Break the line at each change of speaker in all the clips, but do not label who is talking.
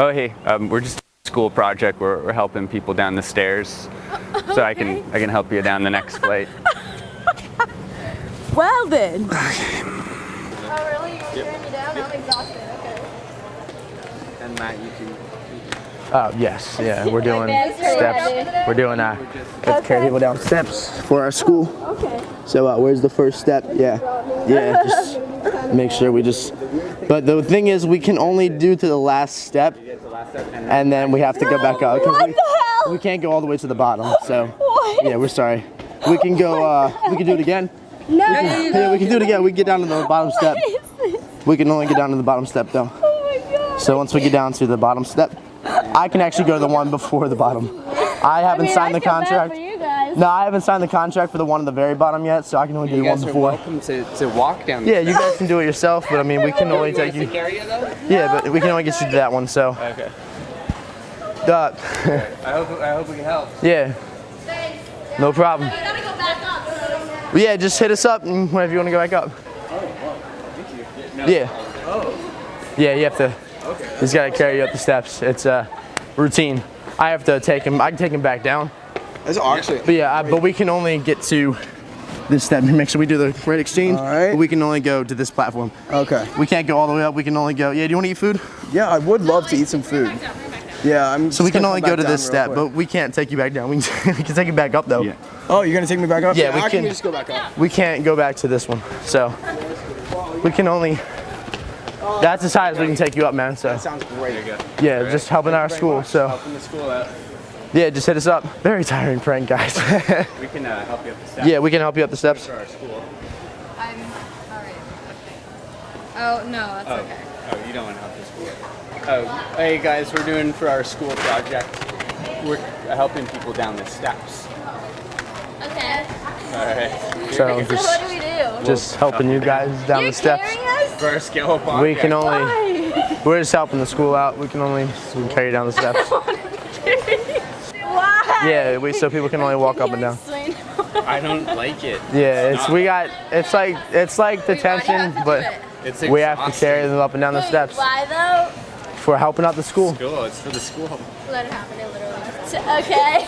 Oh, hey, um, we're just a school project. We're, we're helping people down the stairs, so I can I can help you down the next flight.
Well then.
Oh, really? You're tearing me down? I'm exhausted. Okay.
And Matt, you can.
Oh, yes, yeah, we're doing steps. We're doing, uh, let's carry people down steps for our school.
Okay.
So, uh, where's the first step? Yeah, yeah, just make sure we just, but the thing is, we can only do to the last step, and then we have to go back up.
What
we,
the hell?
we can't go all the way to the bottom, so,
What?
yeah, we're sorry. We can go, uh, we can do it again.
No.
Yeah, we can do it again. We can get down to the bottom step.
What is this?
We can only get down to the bottom step, though.
Oh my god.
So once we get down to the bottom step, I can actually go to the one before the bottom. I haven't
I mean,
signed
I
the
feel bad
contract.
For you guys.
No, I haven't signed the contract for the one at the very bottom yet, so I can only do
You
the one
guys are
before.
welcome to, to walk down.
Yeah, you guys can do it yourself, but I mean, we can only take you.
area though.
Yeah, but we can only get you to that one, so.
Okay.
Uh,
I hope I hope we can help.
yeah, no problem.
You gotta go back up.
But yeah, just hit us up and whenever you want to go back up. Yeah. Oh. Yeah, you have to. Okay. He's got to carry you up the steps. It's a routine. I have to take him. I can take him back down.
That's actually.
But yeah, I, but we can only get to this step. Make sure we do the right exchange.
All right.
But we can only go to this platform.
Okay.
We can't go all the way up. We can only go. Yeah, do you want to eat food?
Yeah, I would love to eat some food. Yeah, I'm.
So we can only go to this step,
quick.
but we can't take you back down. We can, we can take you back up though.
Yeah.
Oh, you're gonna take me back up?
Yeah, we
I
can-
just go back up.
We can't go back to this one. So we can only. That's as high as we can take you up, man. So that
Sounds great.
yeah, just helping our school. So
Helping the school out.
yeah, just hit us up. Very tiring prank, guys.
We can uh, help you up the steps.
yeah, we can help you up the steps.
For our school.
I'm alright. Oh, no, that's okay.
Oh, you don't want to help the school. Oh, hey guys, we're doing for our school project. We're helping people down the steps.
Okay.
All right.
So
So what
just
do we do?
just helping you guys down
You're
the steps.
carrying us?
For our skill podcast.
We can only.
Why?
We're just helping the school out. We can only we can carry you down the steps.
Why?
Yeah, we so people can only walk up and down.
I don't like it.
Yeah, it's we got it's like it's like
We've
detention,
had to do
but
it.
It's
we have to carry them up and down the
Wait,
steps
Why though?
for helping out the school.
School. It's for the school.
Let it happen. It literally. So- Okay.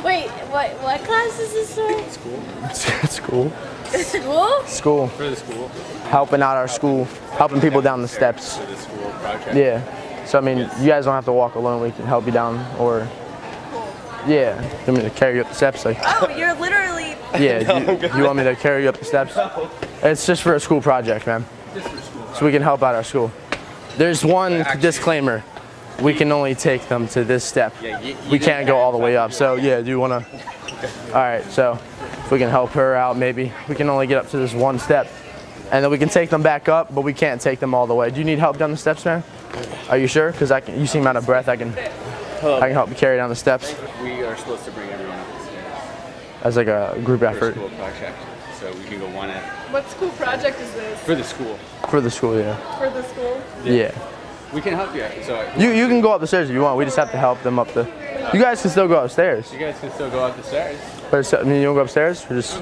Wait. What? What class is this for?
School.
school,
School?
school,
For the school.
helping out our school, helping people down the steps.
For the school project.
Yeah. So I mean, you guys don't have to walk alone. We can help you down, or yeah, you want me to carry you up the steps? Like,
Oh, you're literally.
yeah, you, you want me to carry you up the steps? It's just for a school project, man. Just for school. Project. So we can help out our school. There's one disclaimer. We can only take them to this step.
Yeah, you- you
We can't go all the way up. So yeah, do you want to? All right. So if we can help her out, maybe we can only get up to this one step, and then we can take them back up, but we can't take them all the way. Do you need help down the steps, man? Are you sure? Because I can. You seem out of breath. I can. I can help you carry down the steps
We are supposed to bring everyone up the stairs
as like a group
for a
effort
school project. So we can go one at
What school project is this?
for the school.
for the school. Yeah.
For the school?
Yeah.
We can help you. So
You you can go up the stairs if you want. We just have to help them up the. You guys can still go upstairs.
you guys can still go up the stairs.
But it's, I mean, you don't go upstairs. We're just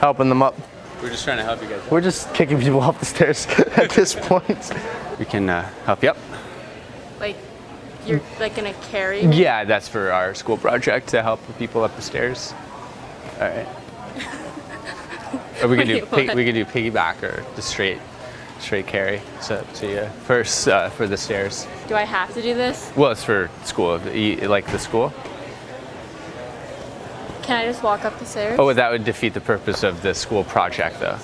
helping them up.
We're just trying to help you guys.
We're just kicking people up the stairs at this point.
We can uh, help you up.
Like, you're like gonna carry?
Yeah, that's for our school project to help the people up the stairs. All right. or we could do pig, we could do piggyback or the straight straight carry. It's up to you. First uh, for the stairs.
Do I have to do this?
Well, it's for school. Like the school?
Can I just walk up the stairs?
Oh, that would defeat the purpose of the school project, though.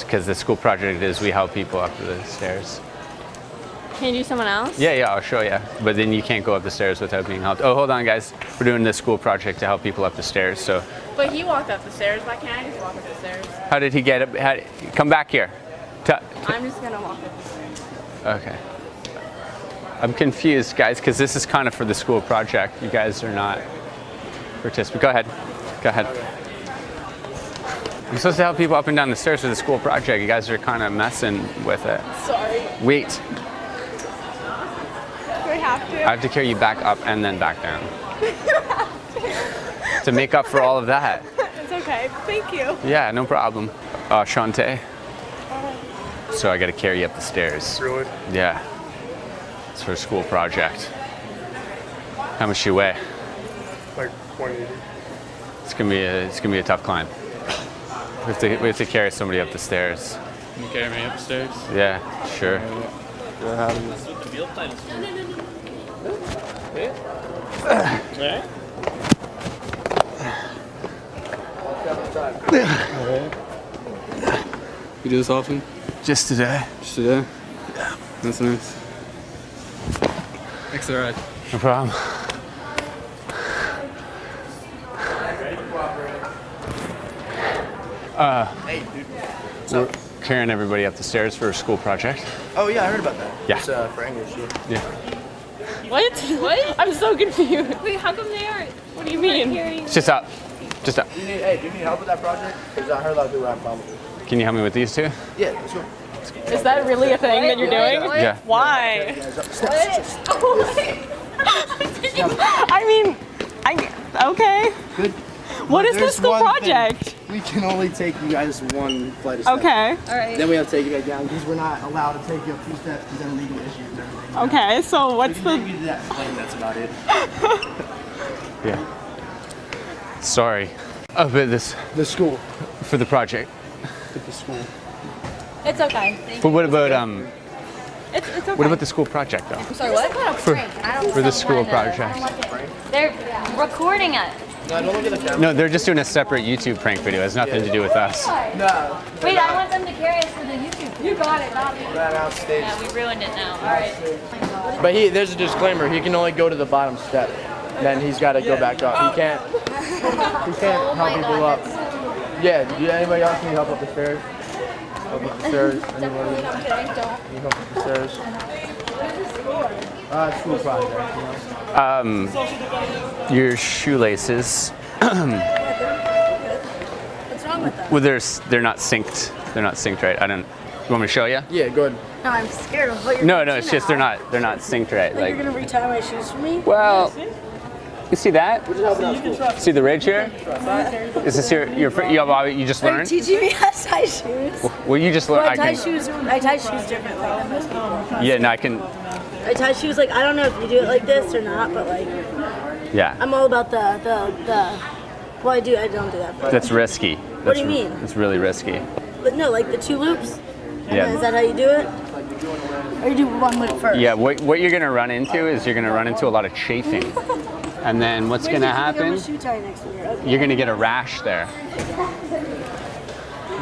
Because the school project is we help people up the stairs.
Can you do someone else?
Yeah, yeah, I'll show you. But then you can't go up the stairs without being helped. Oh, hold on, guys. We're doing this school project to help people up the stairs. So,
But he walked up the stairs. Why can't I just walk up the stairs?
how did he get up? How, come back here.
I'm just gonna walk up the stairs.
okay. I'm confused, guys, because this is kind of for the school project. You guys are not participants. Go ahead. Go ahead. I'm supposed to help people up and down the stairs for the school project. You guys are kind of messing with it.
Sorry.
Wait.
Do I have to?
I have to carry you back up and then back down. to make up for all of that.
It's okay. Thank you.
Yeah, no problem. Uh, Shantae. So I got to carry you up the stairs.
Really?
Yeah. It's for a school project. How much do you weigh?
Like 180.
It's gonna be a, it's gonna be a tough climb. We have to, we have to carry somebody up the stairs.
Can you carry me upstairs?
Yeah, sure.
Alright.
You do this often?
Just today.
Just today? Yeah. That's nice. Thanks for the ride.
No problem. We're carrying everybody up the stairs for a school project.
Oh yeah, I heard about that.
Yeah.
It's uh, for English. Yeah.
Yeah.
What? What? I'm so confused.
Wait, how come they aren't?
What do you mean?
It's just up. Just up.
Do you need, hey, do you need help with that project? Because I heard a lot of people have problems. with it.
Can you help me with these two?
Yeah, that's what.
Is that really a thing that you're doing?
Yeah.
Why? I mean, I okay.
Good.
What is
There's
this school
project? thing.
Project?
We can only take you guys one flight of steps.
Okay. All right.
Then we have to take you back down because we're not allowed to take you up two steps because then legal issues and everything.
Okay. So what's
can
the?
take you to that plane, that's about it.
Yeah. Sorry. Oh, but this
The school.
for the project.
The school.
It's okay. Thank
But what about um?
It's, it's okay.
What about the school project though?
you. Sorry, what?
For, for the school project.
They're recording it.
No, don't look at the camera.
No, they're just doing a separate YouTube prank video. It has nothing to do with us.
No.
Wait, I want them to carry us for the YouTube. You got it, not me.
That out stage.
Yeah, we ruined it now. All right.
But he, there's a disclaimer. He can only go to the bottom step. Then he's got to go back up. He can't. He can't
Oh
help people
God,
up. Yeah. Do anybody else need help up the stairs? Up the stairs. Anybody?
I'm kidding. Don't.
Need help up the stairs? Uh, school project. You know.
Your shoelaces.
What's wrong with them?
Well, they're they're not synced. They're not synced right. I don't. You want me to show you?
Yeah. Good.
No, I'm scared of what you're
No, no.
do
It's just
now.
they're not they're not synced right.
Like, you're gonna retie my shoes for me?
well, you see that? See the ridge here? Is this your your fir- you, have- you just
Are you
learned?
teaching me how to tie shoes?
Well, you just learned.
I
I
tie
can.
shoes. I tie shoes differently than most people.
Yeah, no, I can.
I tie shoes like I don't know if you do it like this or not, but like
Yeah,
I'm all about the the the. Well, I do. I don't do that. But,
that's risky.
What do you mean?
It's really risky.
but no, like the two loops.
Yeah.
Is that how you do it? Or you do one loop first?
Yeah, what, what you're gonna run into is you're gonna run into a lot of chafing. And then what's
Wait,
gonna
you can become
happen,
a shoe tie next year. Okay.
you're gonna get a rash there.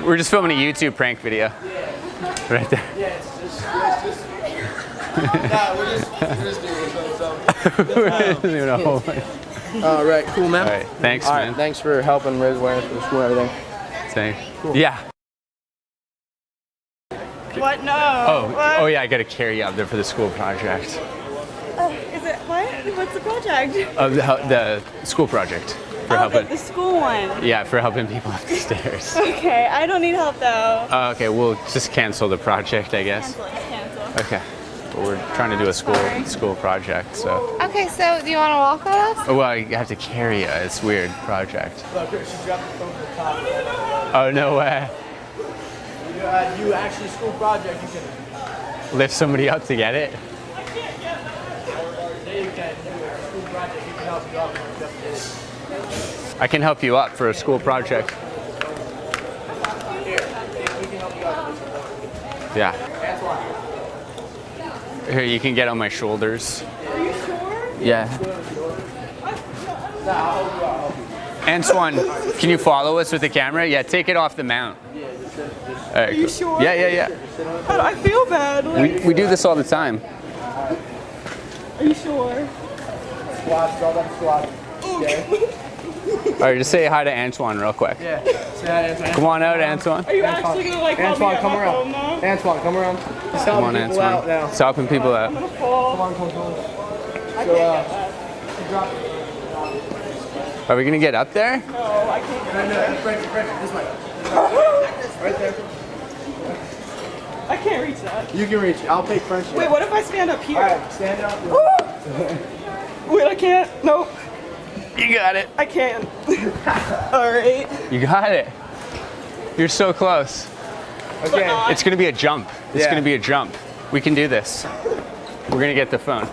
We're just filming a YouTube prank video. Right there. Doesn't even know. All
All right. Cool, man.
right, thanks,
All right.
man.
Thanks for helping raise awareness for the school and everything.
Thank- Yeah.
What? No.
Oh,
What?
oh yeah, I gotta carry you up there for the school project.
Uh, is it what? What's the project?
Oh, the, the school project for
Oh,
helping.
the school one.
Yeah, for helping people up the stairs.
Okay, I don't need help though.
Oh, okay, we'll just cancel the project, I guess.
Cancel. Cancel.
Okay. But we're trying to do a school school project, so.
Okay, so do you want to walk with us?
Oh, well, you have to carry you. It's a weird project. Oh, no way.
You, uh, you actually school project. You can.
Lift somebody up to get it?
They can do a school project. You can help you up.
I can help you up for a school project. Yeah. Here, you can get on my shoulders.
Are you sure?
Yeah. Antoine, can you follow us with the camera? Yeah, take it off the mount. Are
you sure?
Yeah, yeah, yeah.
How I feel bad. Like,
We, we do this all the time.
are you sure?
Squats. Draw them squats. Okay.
All right, just say hi to Antoine real quick.
Yeah. Say hi, Antoine.
Come on out, Antoine.
Are you actually gonna like help me
Antoine, come around.
phone now?
Antoine, come around. He's
Come on,
helping people out
Antoine.
now.
It's helping people out.
I'm gonna fall.
Come on, come on, come on. So, uh, drop.
Are we gonna get up there?
No, I can't get
No, no, French, French, this way. Right there.
I can't reach that.
You can reach it. I'll take French.
Wait, what if I stand up here?
All right, stand up.
Wait, I can't. Nope.
You got it.
I can't. All right.
You got it. You're so close.
Okay.
It's gonna be a jump. It's
Yeah.
gonna be a jump. We can do this. We're gonna get the phone.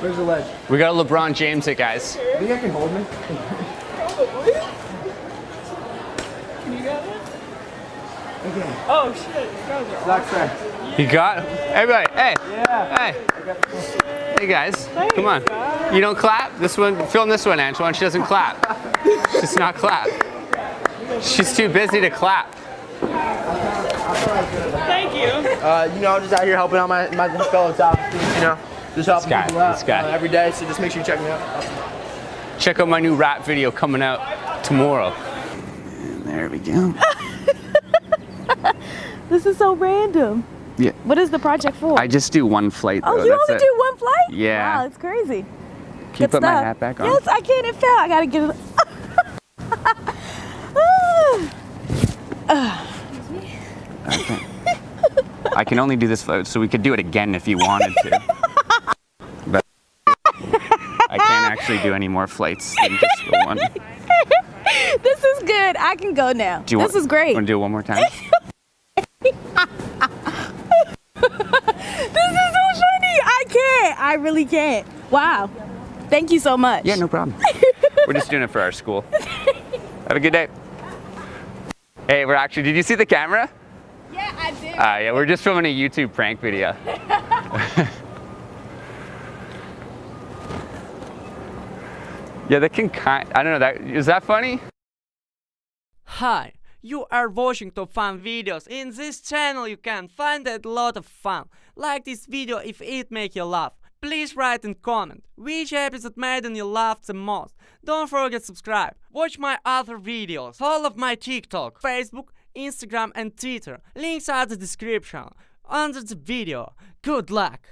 Where's the ledge?
We got LeBron James it, guys.
You think I can hold me?
Probably. Can you get it?
Okay.
Oh shit, you guys are
Zach's there.
You got everybody. Hey,
Yeah.
hey, hey, guys. Come on. You don't clap. This one, film this one, Antoine. She doesn't clap. She's not clap. She's too busy to clap.
Thank you.
Uh, you know, I'm just out here helping out my, my fellow top you know. Just helping
guy,
people out
this guy.
uh, every day, so just make sure you check me out.
Check out my new rap video coming out tomorrow.
And there we go.
This is so random.
Yeah.
What is the project for?
I just do one flight.
oh, you
that's
only
it.
do one flight?
Yeah.
Wow, it's crazy.
Can you
Good
put my hat back on?
Yes, I can. It fell. I gotta get it.
I can only do this flight, so we could do it again if you wanted to. but I can't actually do any more flights than just the one.
this is good. I can go now.
Do you
this
want,
is great.
Want to do it one more time?
This is so funny. I can't. I really can't. Wow. Thank you so much.
yeah, no problem.
We're just doing it for our school. Have a good day. Hey, we're actually, did you see the camera?
Yeah, I did.
Uh, yeah, we're just filming a YouTube prank video. yeah, that can kind, I don't know, that, is that funny?
Hi, you are watching top fun videos. In this channel you can find a lot of fun. Like this video if it make you laugh. Please write and comment which episode made you laugh the most. Don't forget subscribe. Watch my other videos. All of my TikTok, Facebook, Instagram and Twitter. Links are the description under the video. Good luck!